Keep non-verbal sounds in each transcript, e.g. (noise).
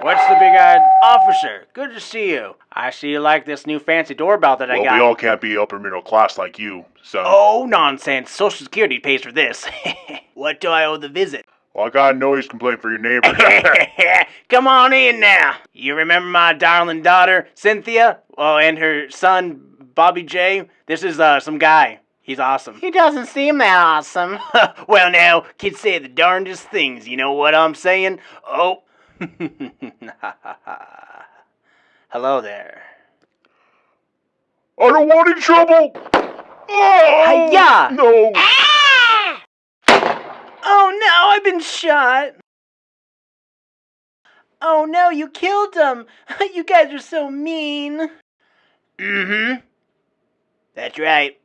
What's the big-eyed officer? Good to see you. I see you like this new fancy doorbell that I Well, got. we all can't be upper middle class like you, son. Oh, nonsense. Social Security pays for this. (laughs) what do I owe the visit? Well, I got a noise complaint for your neighbor. (laughs) Come on in now. You remember my darling daughter, Cynthia? Oh, and her son, Bobby J? This is uh, some guy. He's awesome. He doesn't seem that awesome. (laughs) well, now, kids say the darndest things. You know what I'm saying? Oh. (laughs) Hello there. I don't want any trouble. Oh, Hi-ya! No. Oh no, I've been shot. Oh no, you killed him. (laughs) you guys are so mean. Mm-hmm. That's right.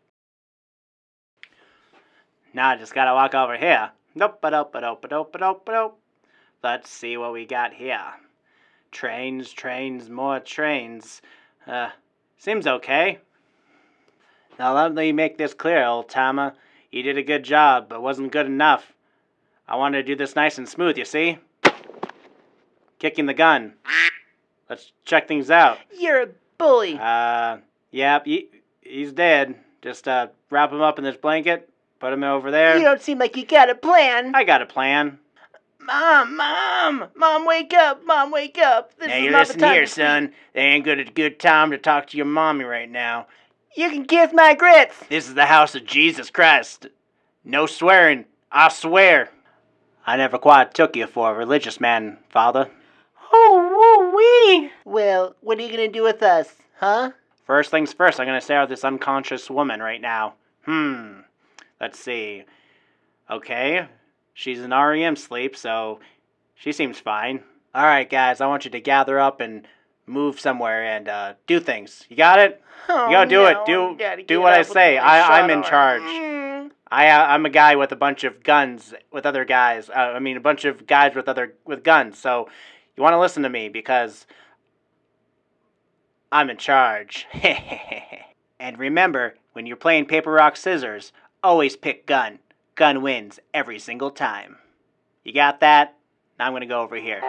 Now I just gotta walk over here. Nope, nope, nope, nope, nope, nope. Let's see what we got here. Trains, trains, more trains. Uh, seems okay. Now let me make this clear, old timer. You did a good job, but wasn't good enough. I wanted to do this nice and smooth, you see? Kicking the gun. Let's check things out. You're a bully. Uh, yep, he, he's dead. Just, uh, wrap him up in this blanket, put him over there. You don't seem like you got a plan. I got a plan. Mom, mom, mom, wake up, mom, wake up. This now is you not listen the time here, to sleep. son. They ain't good a good time to talk to your mommy right now. You can kiss my grits. This is the house of Jesus Christ. No swearing, I swear. I never quite took you for a religious man, father. Oh, woo wee. Well, what are you gonna do with us, huh? First things first, I'm gonna stare at this unconscious woman right now. Hmm. Let's see. Okay. She's in REM sleep, so she seems fine. Alright, guys, I want you to gather up and move somewhere and uh, do things. You got it? Oh, gotta do it. Do- do what I say. I- I'm in charge. Mm. I, uh, I'm a guy with a bunch of guns with other guys. Uh, I mean, a bunch of guys with other with guns. So you want to listen to me because I'm in charge. (laughs) and remember, when you're playing paper rock scissors, always pick gun. Gun wins every single time. You got that? Now I'm gonna go over here.